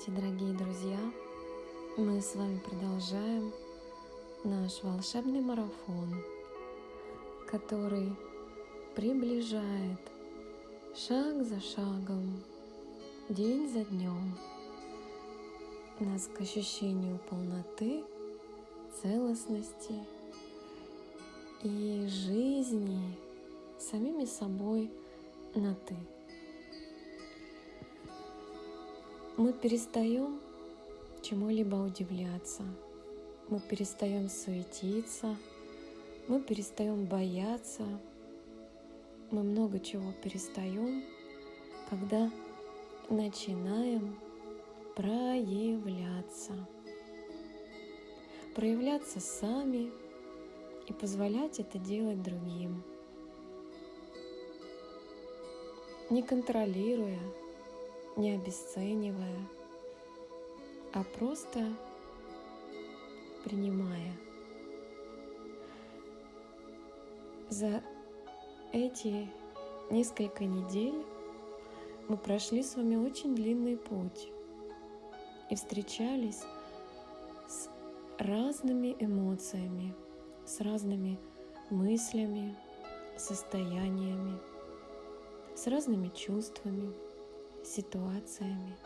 Здравствуйте, дорогие друзья! Мы с вами продолжаем наш волшебный марафон, который приближает шаг за шагом, день за днем нас к ощущению полноты, целостности и жизни самими собой на «ты». Мы перестаем чему-либо удивляться, мы перестаем суетиться, мы перестаем бояться, мы много чего перестаем, когда начинаем проявляться. Проявляться сами и позволять это делать другим. Не контролируя, не обесценивая, а просто принимая. За эти несколько недель мы прошли с вами очень длинный путь и встречались с разными эмоциями, с разными мыслями, состояниями, с разными чувствами ситуациями,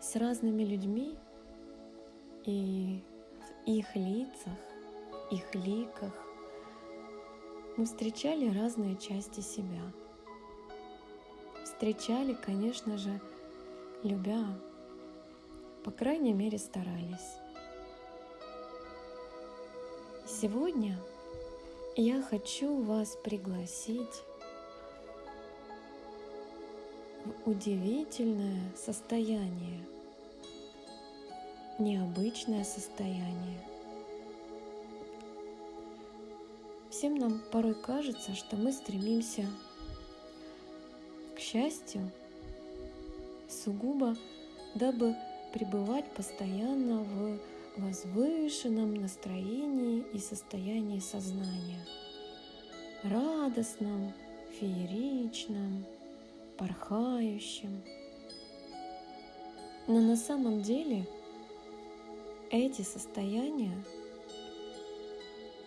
с разными людьми и в их лицах, их ликах мы встречали разные части себя. Встречали, конечно же, любя, по крайней мере старались. Сегодня я хочу вас пригласить удивительное состояние, необычное состояние. Всем нам порой кажется, что мы стремимся к счастью сугубо, дабы пребывать постоянно в возвышенном настроении и состоянии сознания, радостном, фееричном, порхающим. Но на самом деле эти состояния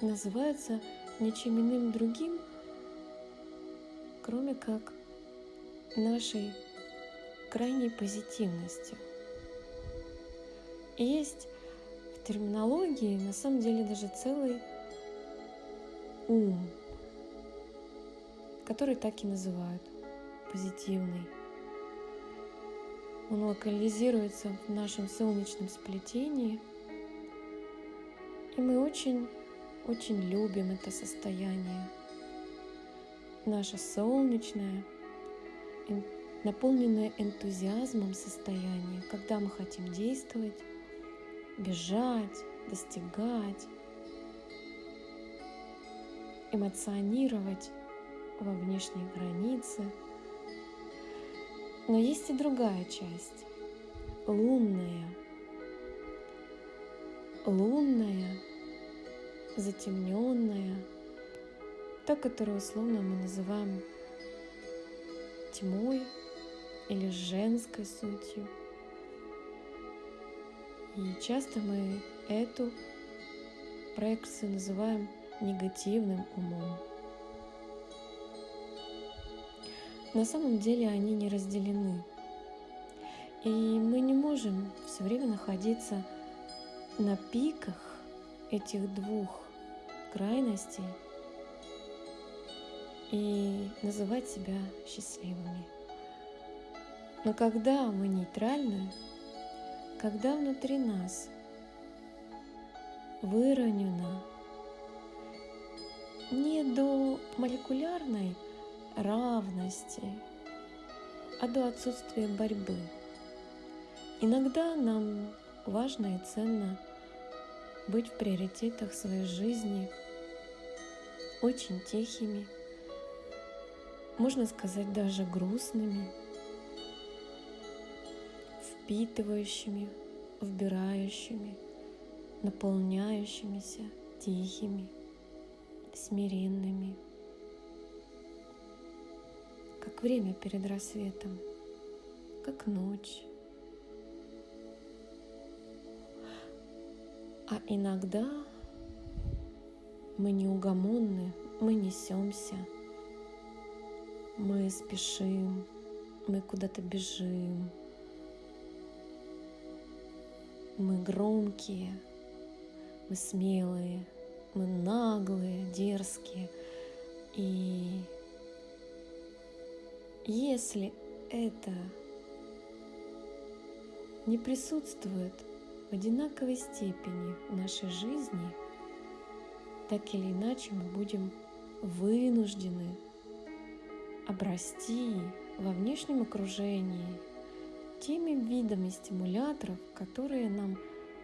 называются ничем иным другим, кроме как нашей крайней позитивностью. Есть в терминологии на самом деле даже целый ум, который так и называют – позитивный. Он локализируется в нашем солнечном сплетении, и мы очень, очень любим это состояние. Наше солнечное, наполненное энтузиазмом состояние, когда мы хотим действовать, бежать, достигать, эмоционировать во внешней границе – но есть и другая часть, лунная. Лунная, затемненная, та, которую условно мы называем тьмой или женской сутью. И часто мы эту проекцию называем негативным умом. На самом деле они не разделены. И мы не можем все время находиться на пиках этих двух крайностей и называть себя счастливыми. Но когда мы нейтральны, когда внутри нас выровнено не до молекулярной равности, а до отсутствия борьбы. Иногда нам важно и ценно быть в приоритетах своей жизни очень тихими, можно сказать даже грустными, впитывающими, вбирающими, наполняющимися, тихими, смиренными – как время перед рассветом, как ночь. А иногда мы неугомонны, мы несемся, мы спешим, мы куда-то бежим, мы громкие, мы смелые, мы наглые, дерзкие. И если это не присутствует в одинаковой степени в нашей жизни, так или иначе мы будем вынуждены обрасти во внешнем окружении теми видами стимуляторов, которые нам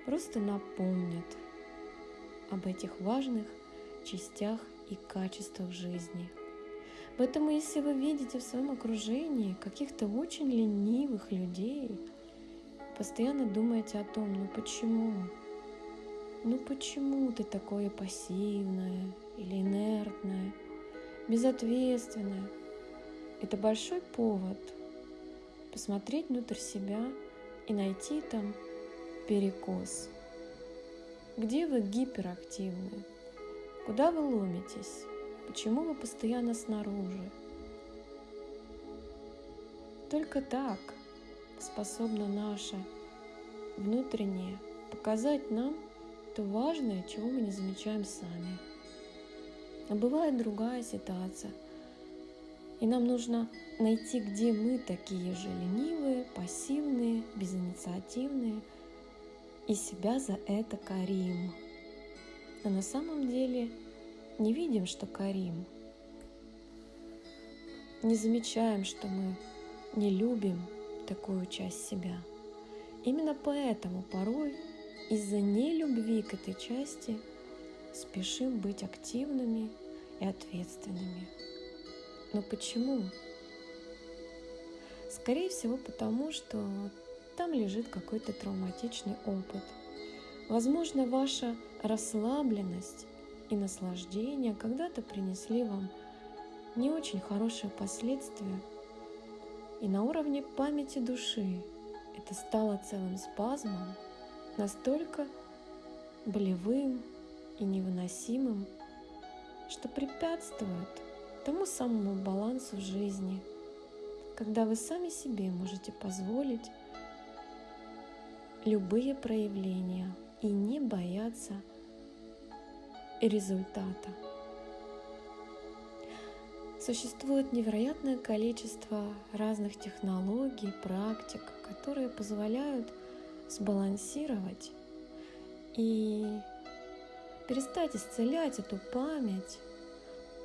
просто напомнят об этих важных частях и качествах жизни. Поэтому, если вы видите в своем окружении каких-то очень ленивых людей, постоянно думаете о том, ну почему? Ну почему ты такое пассивное или инертное, безответственное? Это большой повод посмотреть внутрь себя и найти там перекос. Где вы гиперактивны? Куда вы ломитесь? Почему вы постоянно снаружи? Только так способна наша внутреннее показать нам то важное, чего мы не замечаем сами. А бывает другая ситуация – и нам нужно найти, где мы такие же ленивые, пассивные, безинициативные, и себя за это корим. А на самом деле не видим, что корим. Не замечаем, что мы не любим такую часть себя. Именно поэтому порой из-за нелюбви к этой части спешим быть активными и ответственными. Но почему? Скорее всего, потому что там лежит какой-то травматичный опыт. Возможно, ваша расслабленность и наслаждение когда-то принесли вам не очень хорошие последствия. И на уровне памяти души это стало целым спазмом, настолько болевым и невыносимым, что препятствует тому самому балансу жизни, когда вы сами себе можете позволить любые проявления и не бояться результата. Существует невероятное количество разных технологий, практик, которые позволяют сбалансировать и перестать исцелять эту память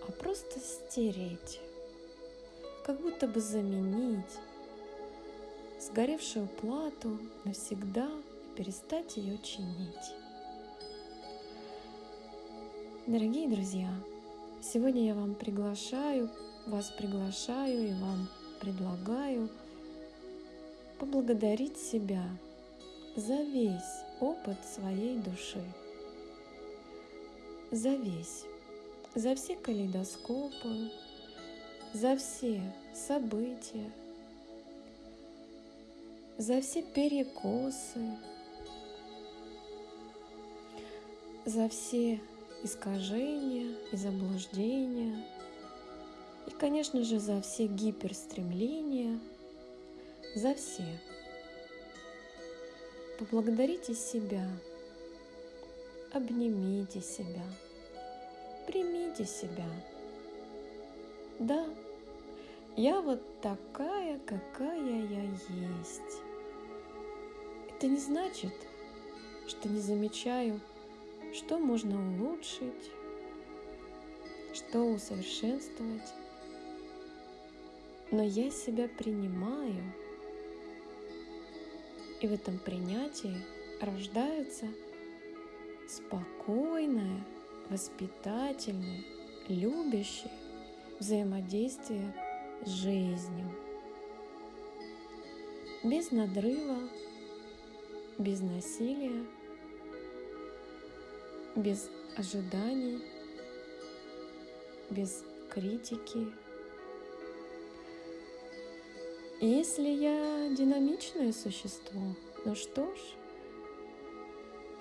а просто стереть, как будто бы заменить сгоревшую плату навсегда и перестать ее чинить. Дорогие друзья, сегодня я вам приглашаю, вас приглашаю и вам предлагаю поблагодарить себя за весь опыт своей души, за весь за все калейдоскопы, за все события, за все перекосы, за все искажения и заблуждения, и, конечно же, за все гиперстремления, за все. Поблагодарите себя, обнимите себя – примите себя. Да, я вот такая, какая я есть. Это не значит, что не замечаю, что можно улучшить, что усовершенствовать. Но я себя принимаю, и в этом принятии рождается спокойная воспитательное, любящее взаимодействие с жизнью. Без надрыва, без насилия, без ожиданий, без критики. Если я динамичное существо, ну что ж,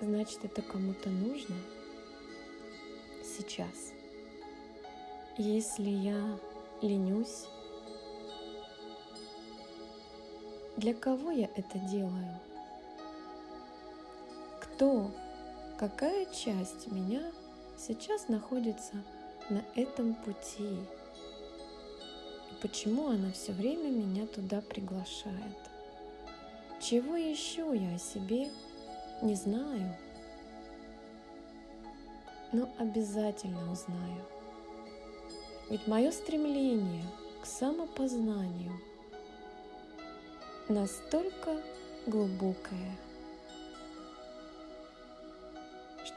значит это кому-то нужно сейчас. Если я ленюсь, для кого я это делаю? Кто, какая часть меня сейчас находится на этом пути? И почему она все время меня туда приглашает? Чего еще я о себе не знаю? Но обязательно узнаю. Ведь мое стремление к самопознанию настолько глубокое,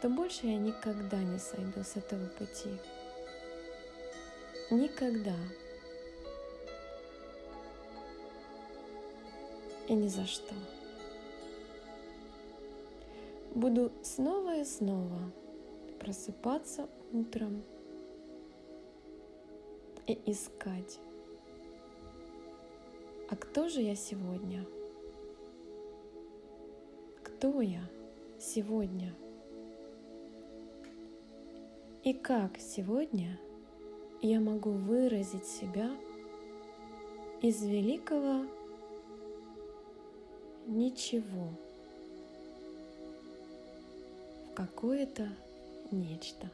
что больше я никогда не сойду с этого пути. Никогда. И ни за что. Буду снова и снова просыпаться утром и искать, а кто же я сегодня? Кто я сегодня? И как сегодня я могу выразить себя из великого ничего в какое-то нечто.